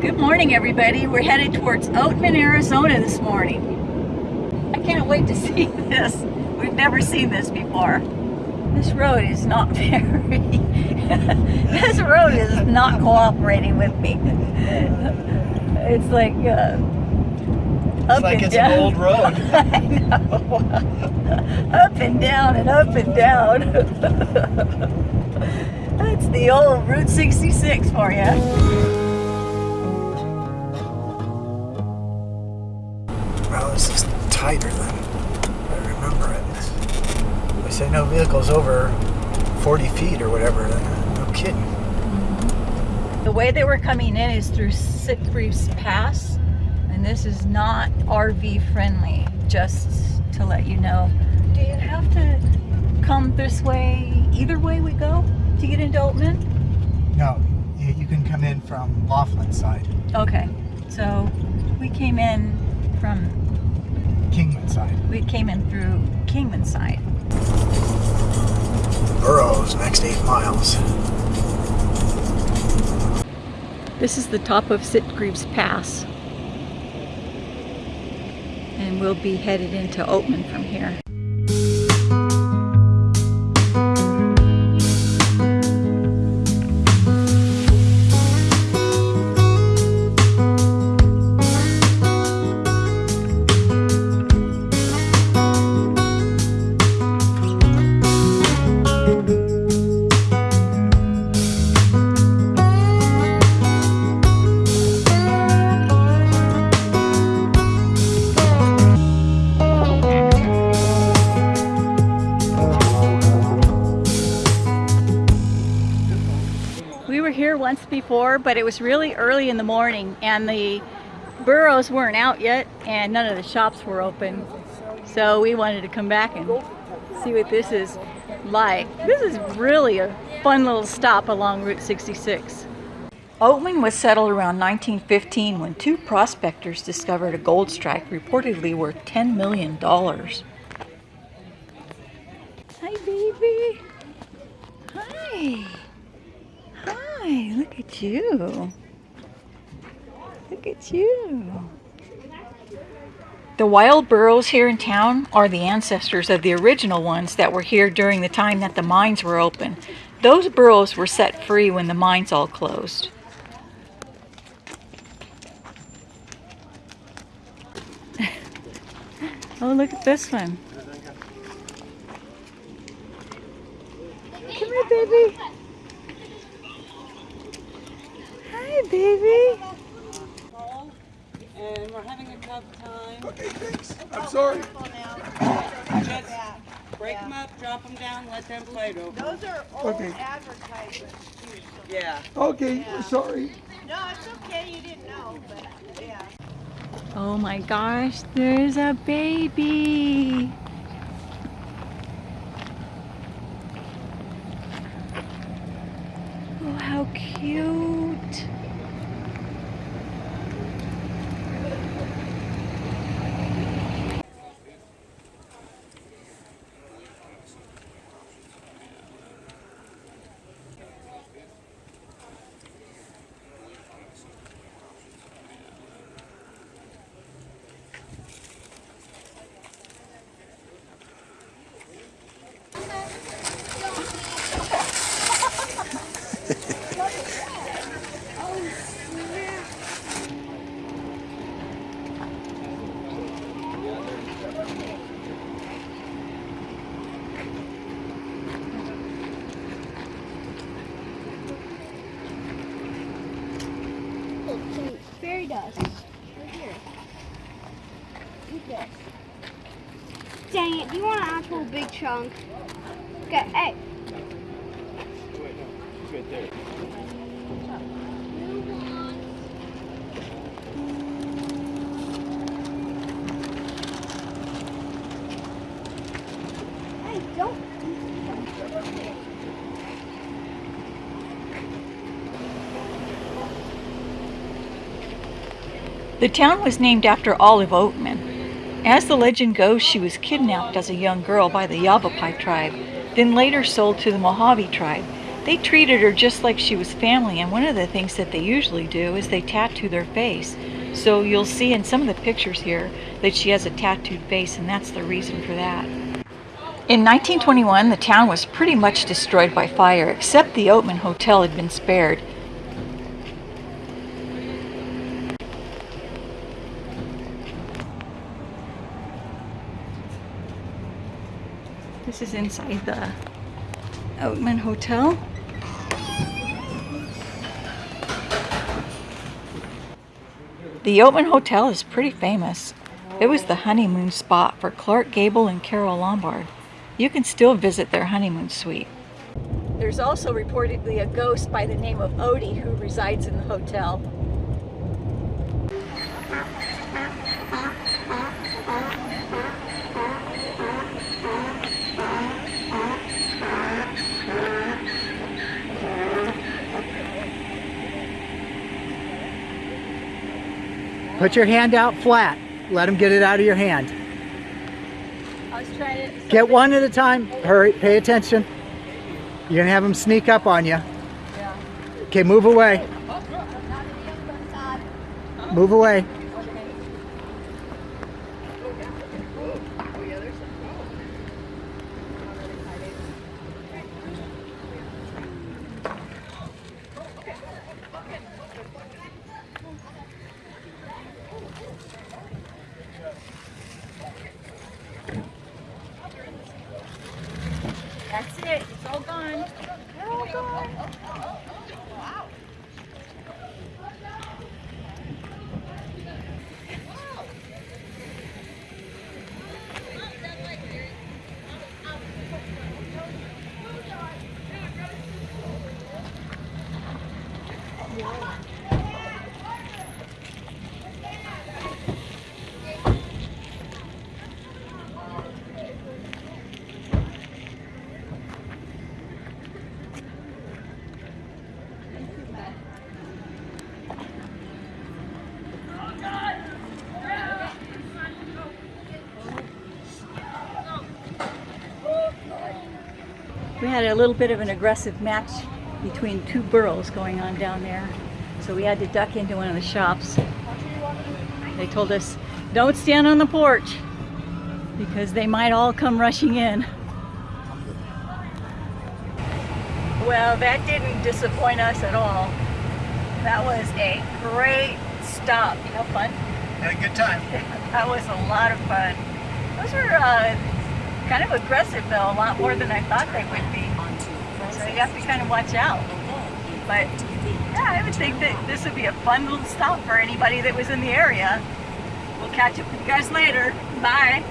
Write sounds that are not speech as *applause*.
Good morning, everybody. We're headed towards Oatman, Arizona this morning. I can't wait to *laughs* see this. We've never seen this before. This road is not *laughs* very... this road is not cooperating with me. *laughs* It's like... Uh, it's like it's down. an old road. I know. up and down and up and down. That's the old Route 66 for you. Tighter than I remember it. They say no vehicles over 40 feet or whatever. No kidding. Mm-hmm. The way they were coming in is through Sitgreaves Pass and this is not RV friendly just to let you know do you have to come this way either way we go to get into Oatman? No you can come in from Laughlin side okay so we came in from Kingman side. We came in through Kingman side. Burros next eight miles. This is the top of Sitgreaves Pass. And we'll be headed into Oatman from here. Before, but it was really early in the morning and the burros weren't out yet and none of the shops were open. So we wanted to come back and see what this is like. This is really a fun little stop along Route 66. Oatman was settled around 1915 when two prospectors discovered a gold strike reportedly worth $10 million. Hi, baby. Hi. Hi, look at you. Look at you. The wild burros here in town are the ancestors of the original ones that were here during the time that the mines were open. Those burros were set free when the mines all closed. *laughs* oh, look at this one. Come here, baby. Baby. And we're having a tough time. Okay, thanks. I'm sorry. Just break them up, drop them down, let them fight over. Those are old okay. advertisements. Yeah. Okay, yeah. sorry. No, it's okay. You didn't know, but yeah. Oh my gosh, there's a baby. Oh, how cute. Dust. Right here. Eat this. Dang it, do you want an actual big chunk? Okay, hey. Wait, no. It's right there. Hey, don't. The town was named after Olive Oatman. As the legend goes, she was kidnapped as a young girl by the Yavapai tribe, then later sold to the Mojave tribe. They treated her just like she was family, and one of the things that they usually do is they tattoo their face. So you'll see in some of the pictures here that she has a tattooed face, and that's the reason for that. In 1921, the town was pretty much destroyed by fire, except the Oatman Hotel had been spared. This is inside the Oatman Hotel. The Oatman Hotel is pretty famous. It was the honeymoon spot for Clark Gable and Carole Lombard. You can still visit their honeymoon suite. There's also reportedly a ghost by the name of Oatie who resides in the hotel. Put your hand out flat. Let them get it out of your hand. I was trying to Get one at a time. Hurry, pay attention. You're gonna have them sneak up on you. Okay, move away. Move away. That's it. It's all gone. We had a little bit of an aggressive match between two burros going on down there. So we had to duck into one of the shops. They told us, don't stand on the porch because they might all come rushing in. Well, that didn't disappoint us at all. That was a great stop. You have fun? Had a good time. *laughs* That was a lot of fun. Those were uh, kind of aggressive though, a lot more than I thought they would be. So you have to kind of watch out. But yeah, I would think that this would be a fun little stop for anybody that was in the area. We'll catch up with you guys later. Bye.